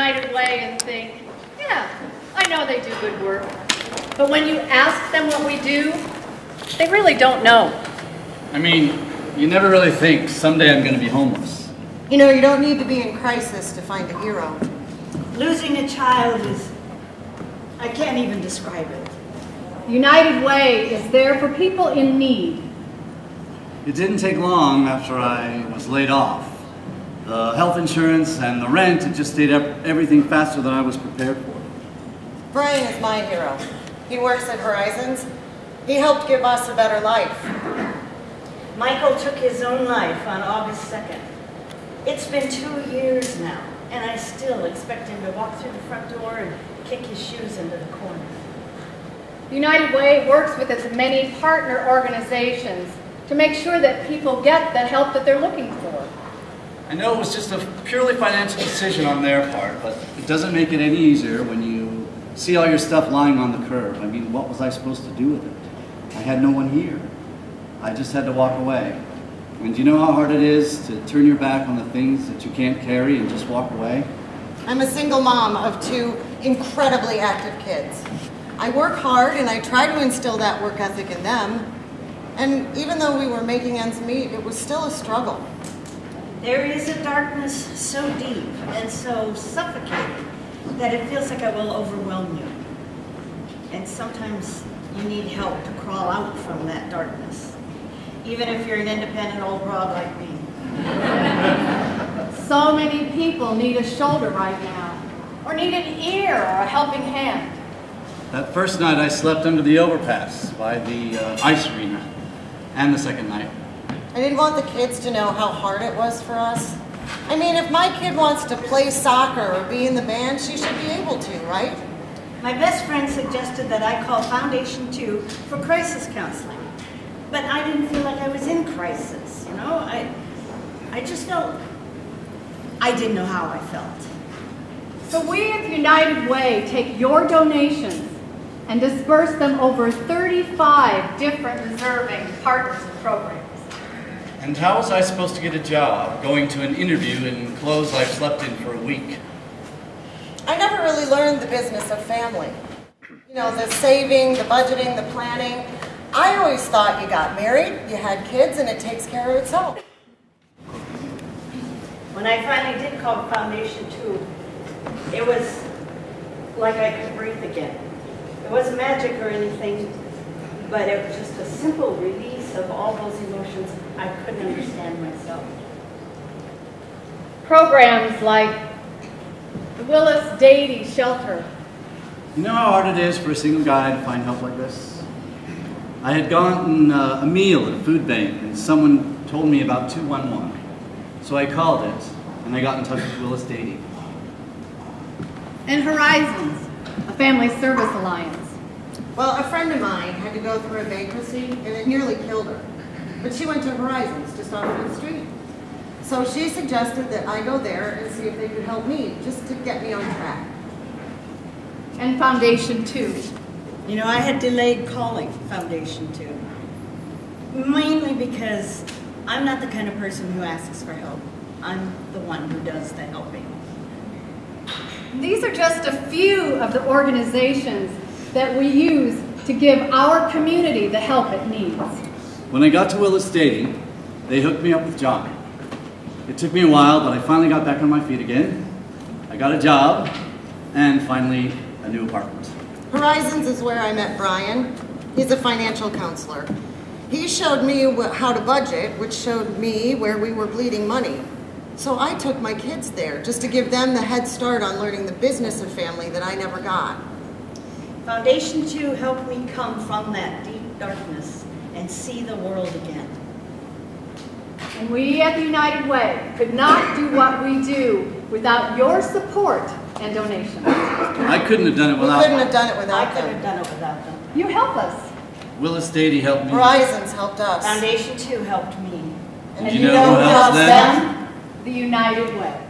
United Way and think, yeah, I know they do good work. But when you ask them what we do, they really don't know. I mean, you never really think someday I'm going to be homeless. You know, you don't need to be in crisis to find a hero. Losing a child is, I can't even describe it. United Way is there for people in need. It didn't take long after I was laid off. The health insurance and the rent, it just stayed up everything faster than I was prepared for. Brian is my hero. He works at Horizons. He helped give us a better life. Michael took his own life on August 2nd. It's been two years now, and I still expect him to walk through the front door and kick his shoes into the corner. United Way works with its many partner organizations to make sure that people get the help that they're looking for. I know it was just a purely financial decision on their part, but it doesn't make it any easier when you see all your stuff lying on the curb. I mean, what was I supposed to do with it? I had no one here. I just had to walk away. And do you know how hard it is to turn your back on the things that you can't carry and just walk away? I'm a single mom of two incredibly active kids. I work hard and I try to instill that work ethic in them. And even though we were making ends meet, it was still a struggle. There is a darkness so deep and so suffocating that it feels like it will overwhelm you. And sometimes you need help to crawl out from that darkness, even if you're an independent old broad like me. So many people need a shoulder right now, or need an ear or a helping hand. That first night I slept under the overpass by the uh, ice arena, and the second night. I didn't want the kids to know how hard it was for us. I mean, if my kid wants to play soccer or be in the band, she should be able to, right? My best friend suggested that I call Foundation 2 for crisis counseling. But I didn't feel like I was in crisis, you know? I, I just felt, I didn't know how I felt. So we at United Way take your donations and disperse them over 35 different deserving partners and programs. And how was I supposed to get a job going to an interview in clothes I've slept in for a week? I never really learned the business of family. You know, the saving, the budgeting, the planning. I always thought you got married, you had kids, and it takes care of itself. When I finally did call Foundation 2, it was like I could breathe again. It wasn't magic or anything, but it was just a simple release of all those emotions I couldn't understand myself. Programs like the Willis Dady Shelter, You know how hard it is for a single guy to find help like this? I had gotten uh, a meal at a food bank and someone told me about 211. So I called it and I got in touch with Willis Dady. and Horizons, a family service alliance. Well, a friend of mine had to go through a bankruptcy, and it nearly killed her. But she went to Horizons, just off of the street. So she suggested that I go there and see if they could help me, just to get me on track. and Foundation 2. You know, I had delayed calling Foundation 2, mainly because I'm not the kind of person who asks for help. I'm the one who does the helping. These are just a few of the organizations that we use to give our community the help it needs. When I got to Willis Dady, they hooked me up with John. It took me a while, but I finally got back on my feet again. I got a job, and finally, a new apartment. Horizons is where I met Brian. He's a financial counselor. He showed me how to budget, which showed me where we were bleeding money. So I took my kids there just to give them the head start on learning the business of family that I never got. Foundation 2 helped me come from that deep darkness and see the world again. And we at the United Way could not do what we do without your support and donations. I couldn't have done it We without couldn't have done it without I without could have them. done it without them. You help us. Willis Dady helped me. Horizons helped us. Foundation 2 helped me. And you know who helps them? The United Way.